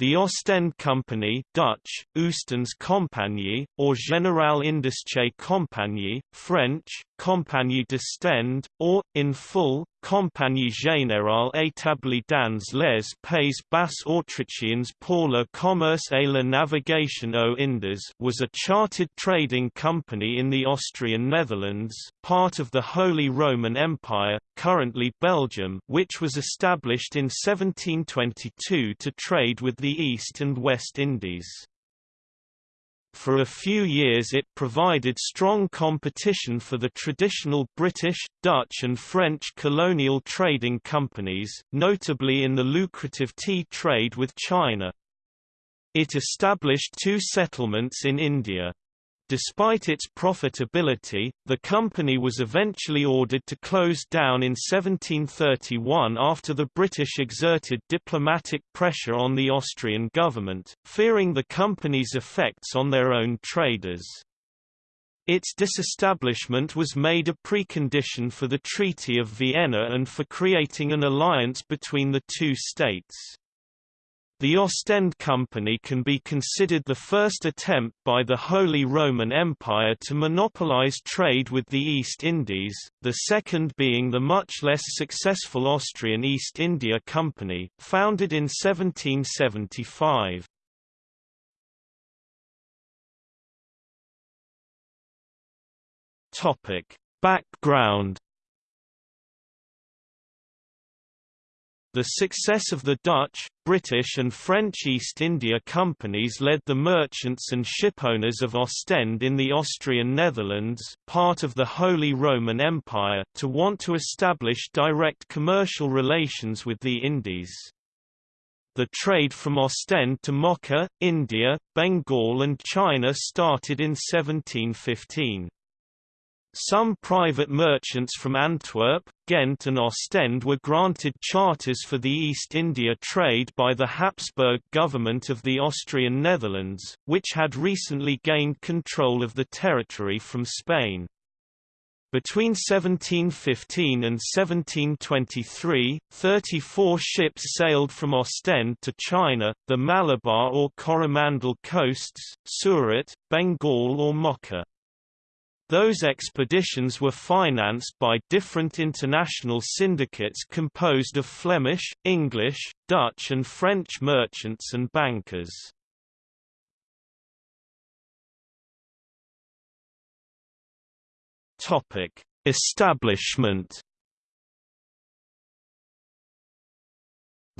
The Ostend Company Dutch, Oostendse Compagnie, or Generale Indische Compagnie, French, Compagnie d'Ostend, or, in full, Compagnie Générale établie dans les Pays Bas Autrichiens pour le commerce et la navigation aux Indes was a chartered trading company in the Austrian Netherlands, part of the Holy Roman Empire, currently Belgium which was established in 1722 to trade with the East and West Indies. For a few years it provided strong competition for the traditional British, Dutch and French colonial trading companies, notably in the lucrative tea trade with China. It established two settlements in India. Despite its profitability, the company was eventually ordered to close down in 1731 after the British exerted diplomatic pressure on the Austrian government, fearing the company's effects on their own traders. Its disestablishment was made a precondition for the Treaty of Vienna and for creating an alliance between the two states. The Ostend Company can be considered the first attempt by the Holy Roman Empire to monopolize trade with the East Indies, the second being the much less successful Austrian East India Company, founded in 1775. Background The success of the Dutch, British and French East India Companies led the merchants and shipowners of Ostend in the Austrian Netherlands part of the Holy Roman Empire to want to establish direct commercial relations with the Indies. The trade from Ostend to Mocha, India, Bengal and China started in 1715. Some private merchants from Antwerp, Ghent and Ostend were granted charters for the East India trade by the Habsburg government of the Austrian Netherlands, which had recently gained control of the territory from Spain. Between 1715 and 1723, 34 ships sailed from Ostend to China, the Malabar or Coromandel coasts, Surat, Bengal or Mocha. Those expeditions were financed by different international syndicates composed of Flemish, English, Dutch and French merchants and bankers. Establishment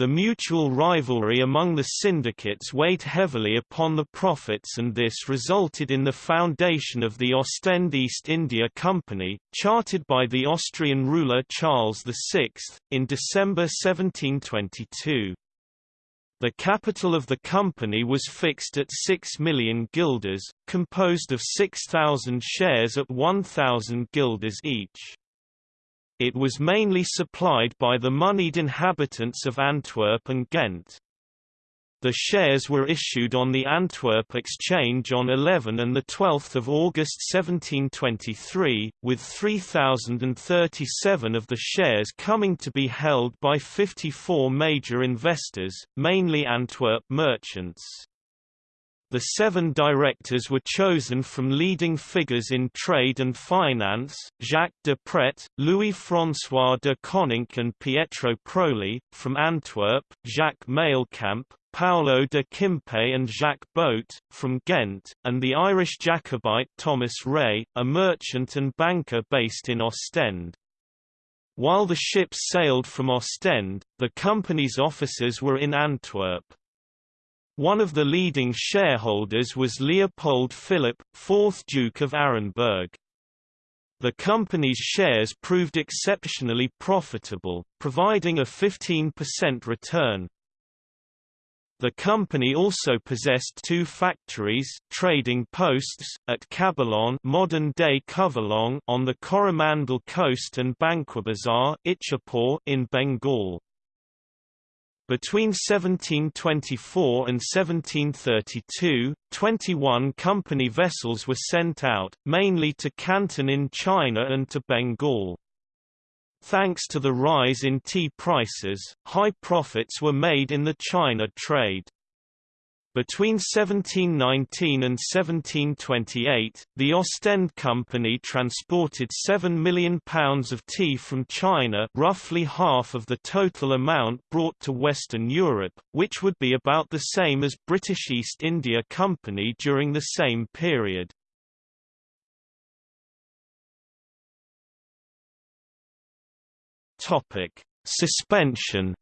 The mutual rivalry among the syndicates weighed heavily upon the profits and this resulted in the foundation of the Ostend East India Company, chartered by the Austrian ruler Charles VI, in December 1722. The capital of the company was fixed at 6 million guilders, composed of 6,000 shares at 1,000 guilders each. It was mainly supplied by the moneyed inhabitants of Antwerp and Ghent. The shares were issued on the Antwerp Exchange on 11 and 12 August 1723, with 3,037 of the shares coming to be held by 54 major investors, mainly Antwerp merchants. The seven directors were chosen from leading figures in trade and finance, Jacques de Pret, Louis-François de Coninck and Pietro Proli, from Antwerp, Jacques Maelcamp, Paolo de Kimpe and Jacques Botte, from Ghent, and the Irish Jacobite Thomas Ray, a merchant and banker based in Ostend. While the ships sailed from Ostend, the company's offices were in Antwerp. One of the leading shareholders was Leopold Philip, 4th Duke of Arenberg. The company's shares proved exceptionally profitable, providing a 15% return. The company also possessed two factories trading posts, at Kabalong modern-day Covelong on the Coromandel coast and Banquibazar in Bengal. Between 1724 and 1732, 21 company vessels were sent out, mainly to Canton in China and to Bengal. Thanks to the rise in tea prices, high profits were made in the China trade. Between 1719 and 1728, the Ostend Company transported £7 million of tea from China roughly half of the total amount brought to Western Europe, which would be about the same as British East India Company during the same period. Suspension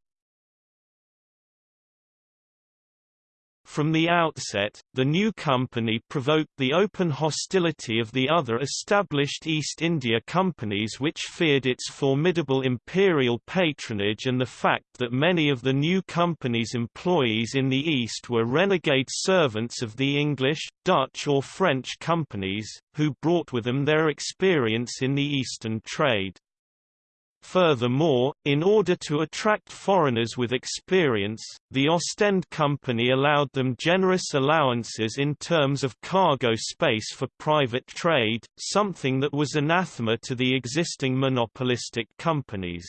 From the outset, the new company provoked the open hostility of the other established East India companies which feared its formidable imperial patronage and the fact that many of the new company's employees in the East were renegade servants of the English, Dutch or French companies, who brought with them their experience in the Eastern trade. Furthermore, in order to attract foreigners with experience, the Ostend Company allowed them generous allowances in terms of cargo space for private trade, something that was anathema to the existing monopolistic companies.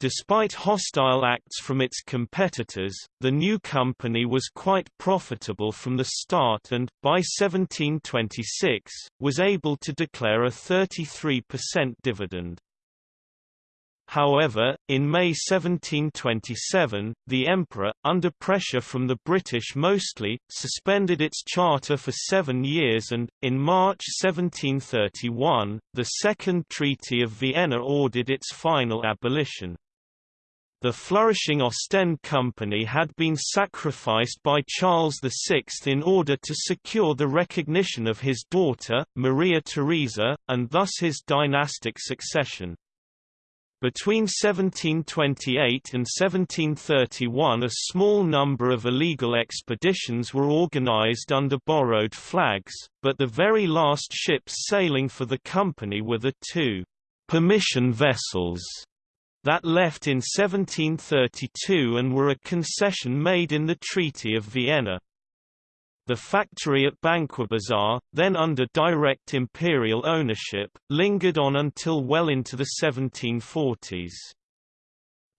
Despite hostile acts from its competitors, the new company was quite profitable from the start and, by 1726, was able to declare a 33% dividend. However, in May 1727, the emperor, under pressure from the British mostly, suspended its charter for seven years and, in March 1731, the Second Treaty of Vienna ordered its final abolition. The flourishing Ostend Company had been sacrificed by Charles VI in order to secure the recognition of his daughter, Maria Theresa, and thus his dynastic succession. Between 1728 and 1731 a small number of illegal expeditions were organized under borrowed flags, but the very last ships sailing for the company were the two «permission vessels» that left in 1732 and were a concession made in the Treaty of Vienna. The factory at Banquibazar, then under direct imperial ownership, lingered on until well into the 1740s.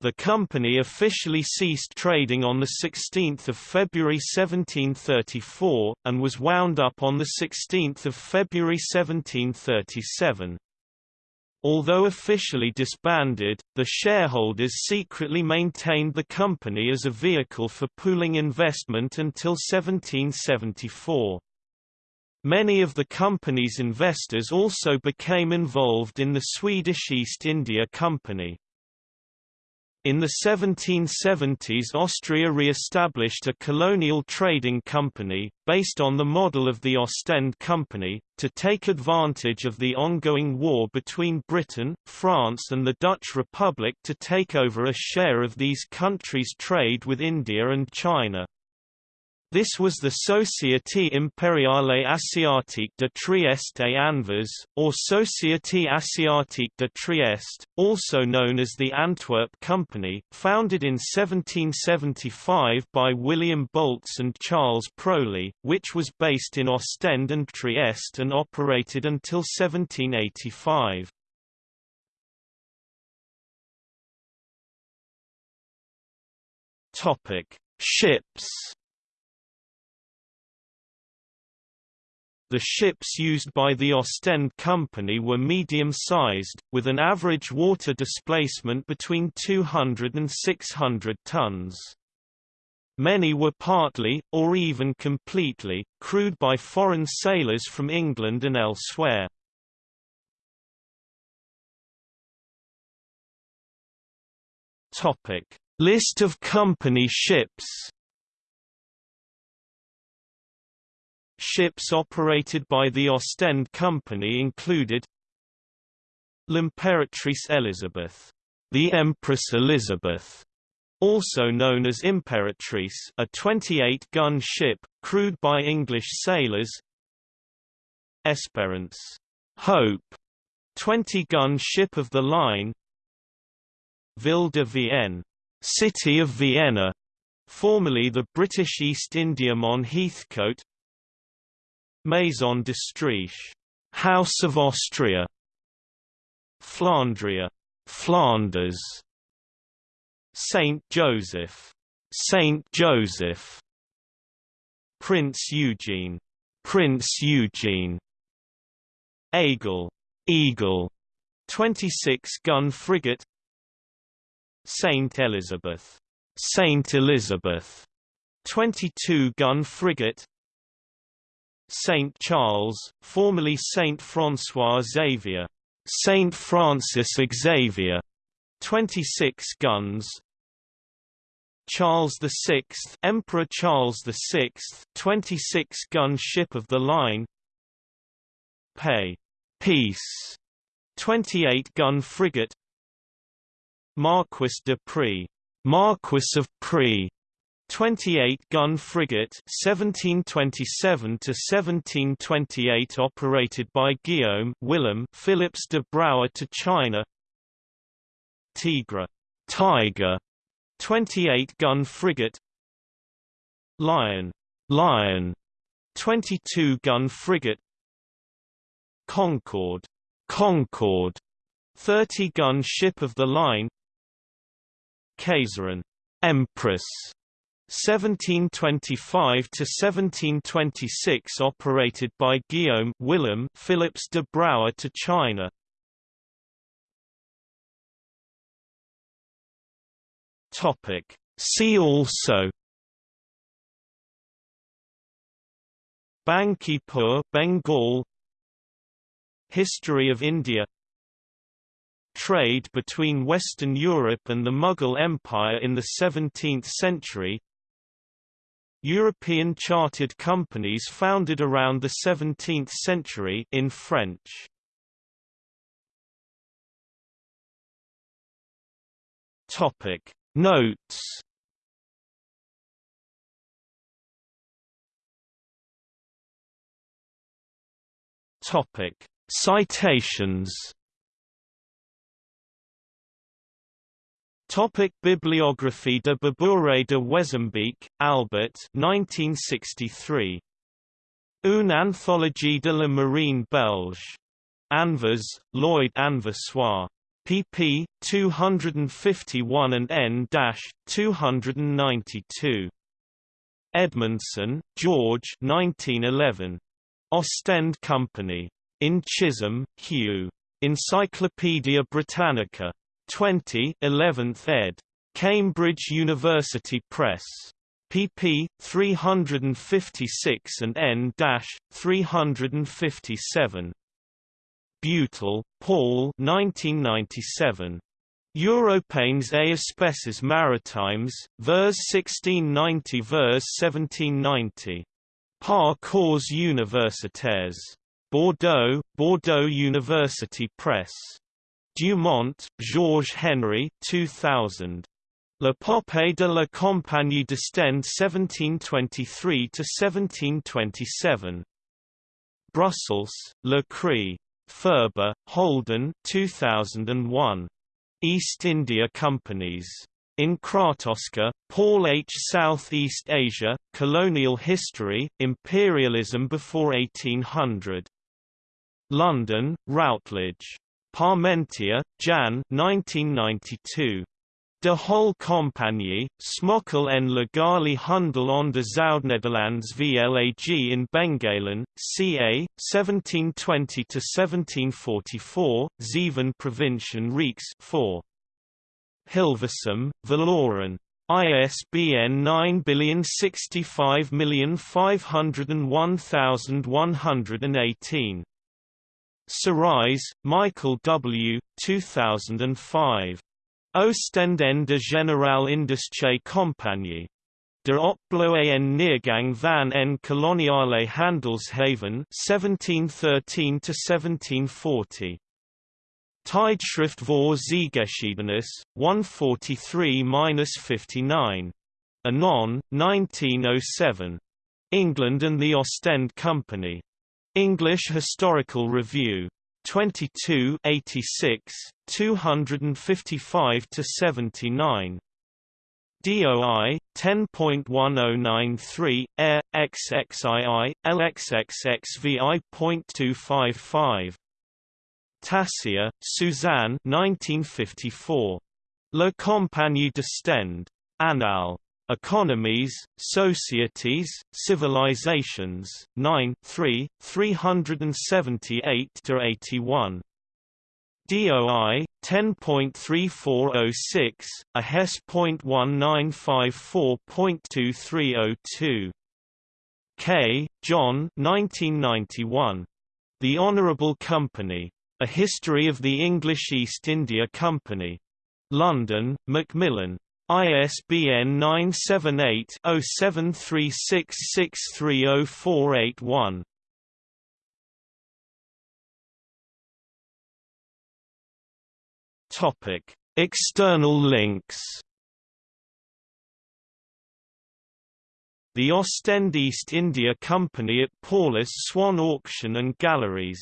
The company officially ceased trading on 16 February 1734, and was wound up on 16 February 1737. Although officially disbanded, the shareholders secretly maintained the company as a vehicle for pooling investment until 1774. Many of the company's investors also became involved in the Swedish East India Company. In the 1770s Austria re-established a colonial trading company, based on the model of the Ostend Company, to take advantage of the ongoing war between Britain, France and the Dutch Republic to take over a share of these countries' trade with India and China. This was the Société Impériale Asiatique de Trieste et Anvers, or Société Asiatique de Trieste, also known as the Antwerp Company, founded in 1775 by William Bolts and Charles Proli, which was based in Ostend and Trieste and operated until 1785. Topic: Ships The ships used by the Ostend Company were medium-sized, with an average water displacement between 200 and 600 tons. Many were partly, or even completely, crewed by foreign sailors from England and elsewhere. List of company ships Ships operated by the Ostend Company included L'Impératrice Elizabeth, the Empress Elizabeth, also known as Imperatrice, a 28-gun ship, crewed by English sailors Esperance, Hope, 20-gun ship of the line Ville de Vienne, City of Vienna, formerly the British East Indiaman Heathcote Maison d'Autriche, House of Austria, Flandria, Flanders, Saint Joseph, Saint Joseph, Prince Eugene, Prince Eugene, Eagle, Eagle, 26-gun frigate, Saint Elizabeth, Saint Elizabeth, 22-gun frigate, Saint Charles, formerly Saint François Xavier, Saint Francis Xavier, 26 guns, Charles VI, Emperor Charles VI, 26-gun ship of the line. Paix, Peace, 28-gun frigate. Marquis de Prie, Marquis of Prie, 28-gun frigate 1727 to 1728 operated by Guillaume Willem Philips de Brouwer to China. Tigre, Tiger, 28-gun frigate. Lion, Lion. 22-gun frigate. Concord, Concord 30-gun ship of the line. Kaiserin, Empress 1725 to 1726 operated by Guillaume Willem Philips de Brouwer to China. Topic. See also. Bankipur Bengal. History of India. Trade between Western Europe and the Mughal Empire in the 17th century European chartered companies founded around the 17th century in French. Topic. Notes Topic. Citations Topic Bibliography de Babouret de Wezembeek, Albert 1963. Une anthologie de la marine belge. Anvers, Lloyd Anversois pp. 251 and n-292. Edmondson, George 1911. Ostend Company. In Chisholm, Hugh. Encyclopædia Britannica. 20 11th ed. Cambridge University Press. pp. 356 and n-357. Butel, Paul 1997. Europanes et espèces maritimes, vers 1690 vers 1790. Par universitaires. Bordeaux, Bordeaux University Press. Dumont, Georges Henry 2000. L'épopée de la Compagnie d'Ostende 1723–1727. Brussels, Le Cri. Furber, Holden 2001. East India Companies. In Kratoska, Paul H. Southeast Asia, Colonial History, Imperialism Before 1800. London, Routledge. Parmentier, Jan 1992. De Whole Compagnie, Smokkel en Legali Handel on de Zuid-Nederlands VLAG in Bengalen, ca. 1720–1744, Zeven Provinciën Reeks 4. Hilversum, Verloren. ISBN 9065101118. Sarais, Michael W. 2005. Oostende Generale Indische Compagnie. De opbloe en neergang van en koloniale handelshaven 1713–1740. Tijdschrift voor Zeegeschiedenis, 143–59. Anon, 1907. England and the Ostend Company. English Historical Review. 22 86, 255 to 79. DOI 10.1093 air XXII LXXXVI.255 Tassier, Suzanne 1954 Le Compagnie d'Ostende Annales Economies, Societies, Civilizations, 9 3, 378–81. DOI 10.3406, a Hes.1954.2302. Keay, John 1991. The Honourable Company. A History of the English East India Company. London, Macmillan. ISBN 978-0736630481. Topic: External links. The Ostend East India Company at Paulus Swaen Auction and Galleries